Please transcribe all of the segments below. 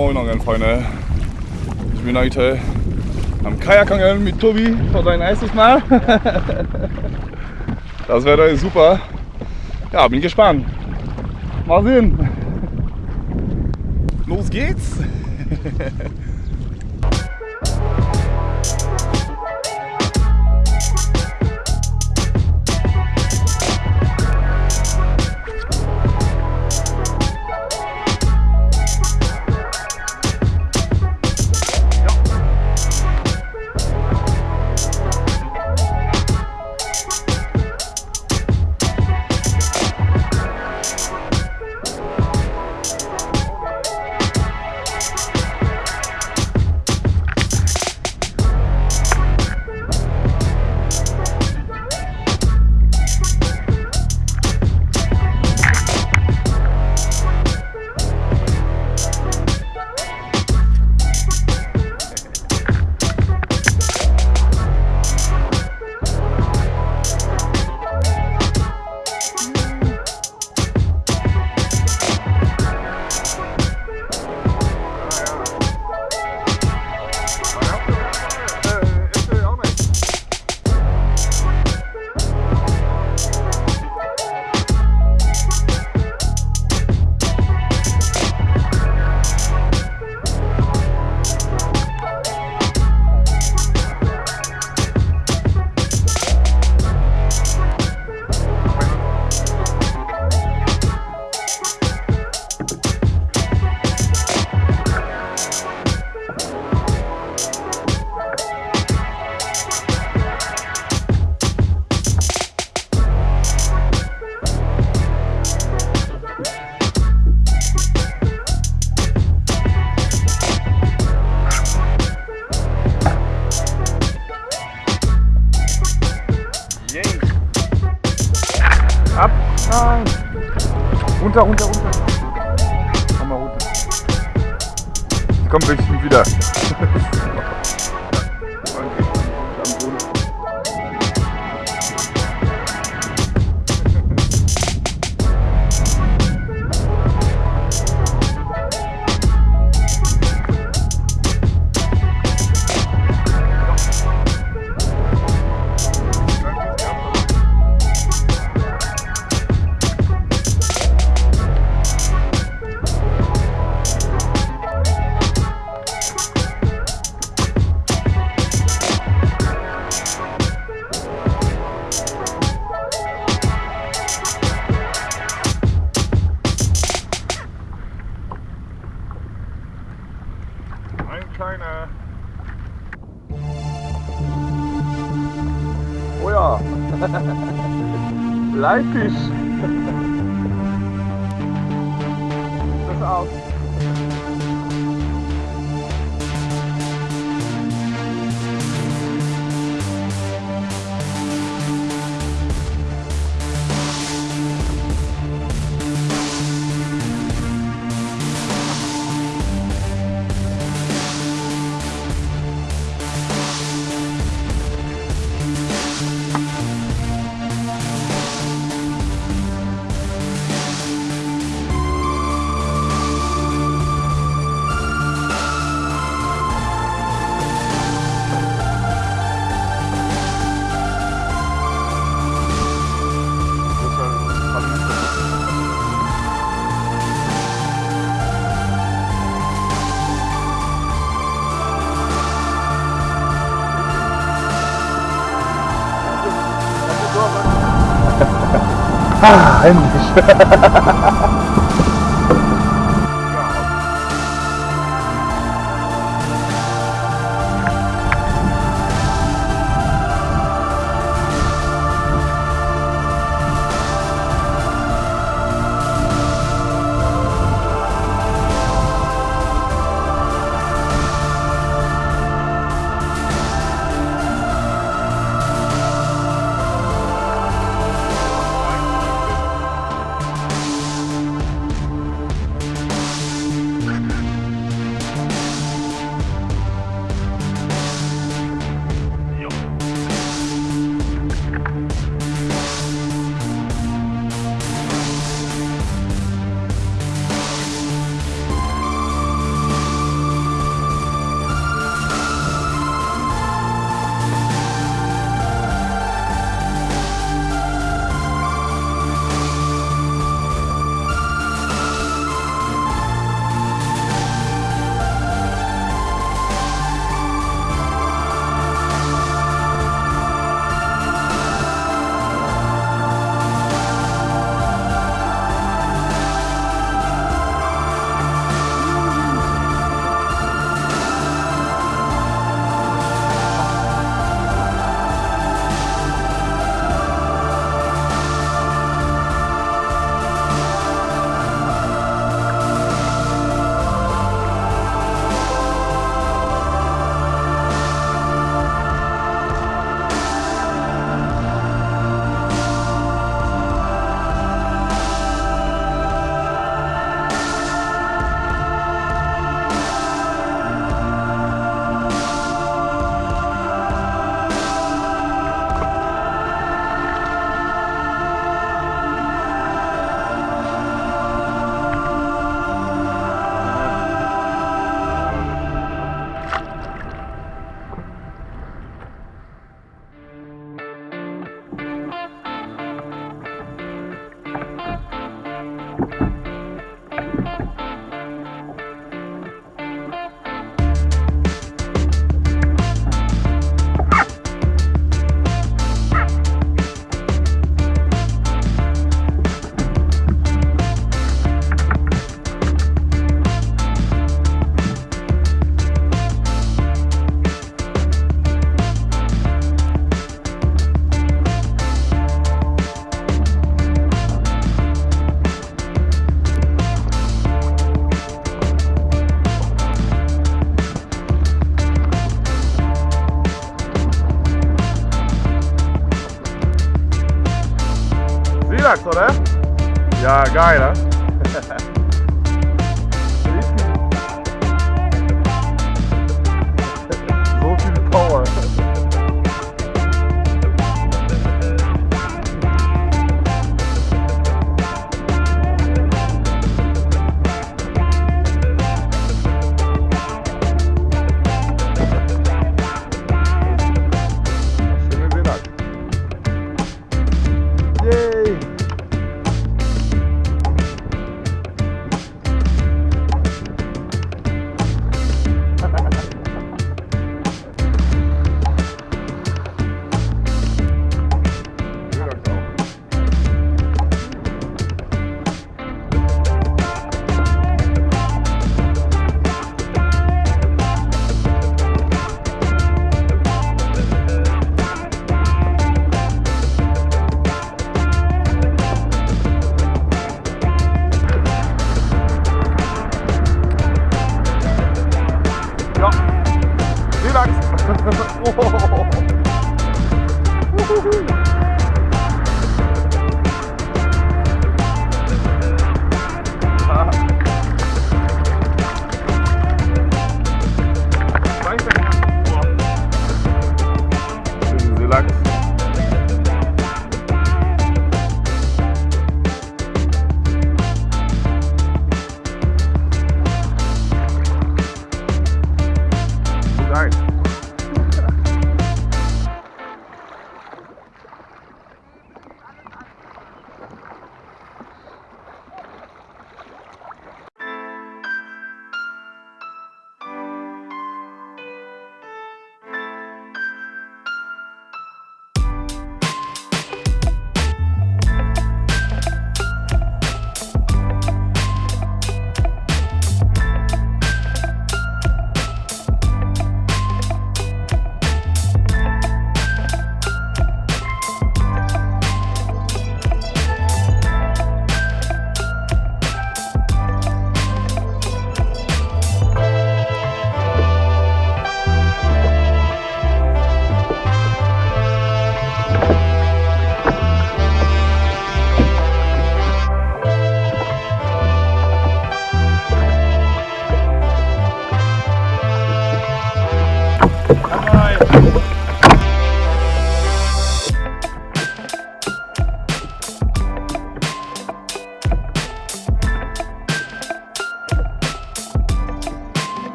Moin Moin Angelfreunde. Ich bin heute am Kajakangeln mit Tobi für sein erstes Mal. Das Wetter ist super. Ja, bin gespannt. Mal sehen. Los geht's. Runter, runter, runter. Komm mal runter. Komm bestimmt wieder. kleiner. Oh ja. Leifisch. Das 哎，你是。Ja, geil,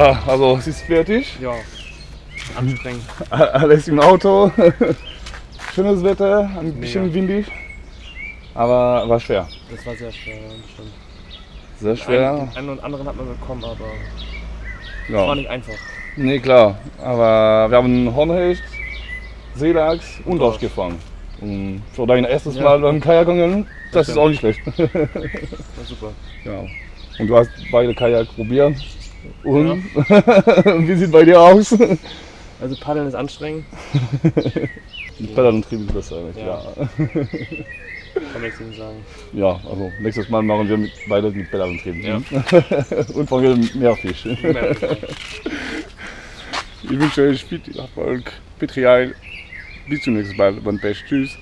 Ja, also es ist fertig. Ja, anstrengend. Alles im Auto. Schönes Wetter, ein bisschen Mega. windig. Aber war schwer. Das war sehr schwer, ja, das stimmt. Sehr schwer. Einen, einen und anderen hat man bekommen, aber es war Ja. nicht einfach. Nee, klar. Aber wir haben Hornhecht, Seelachs und Dorsch. Gefangen. Und für dein erstes Ja. Mal beim Kajakangeln, das ist stimmt. auch nicht schlecht. War super. ja. Und du hast beide Kajak probiert. Und wie sieht bei dir aus? Also Paddeln ist anstrengend, Mit Pedaluntrieb ist besser, ja. Ja. ja. kann nichts gegen sagen. Ja, also nächstes Mal machen wir mit, beide mit Pedaluntrieb. Ja. Und fangen mehr Fisch. Mehr- Ich wünsche euch viel Erfolg. Petrial Bis zum nächsten Mal. Wann best. Tschüss.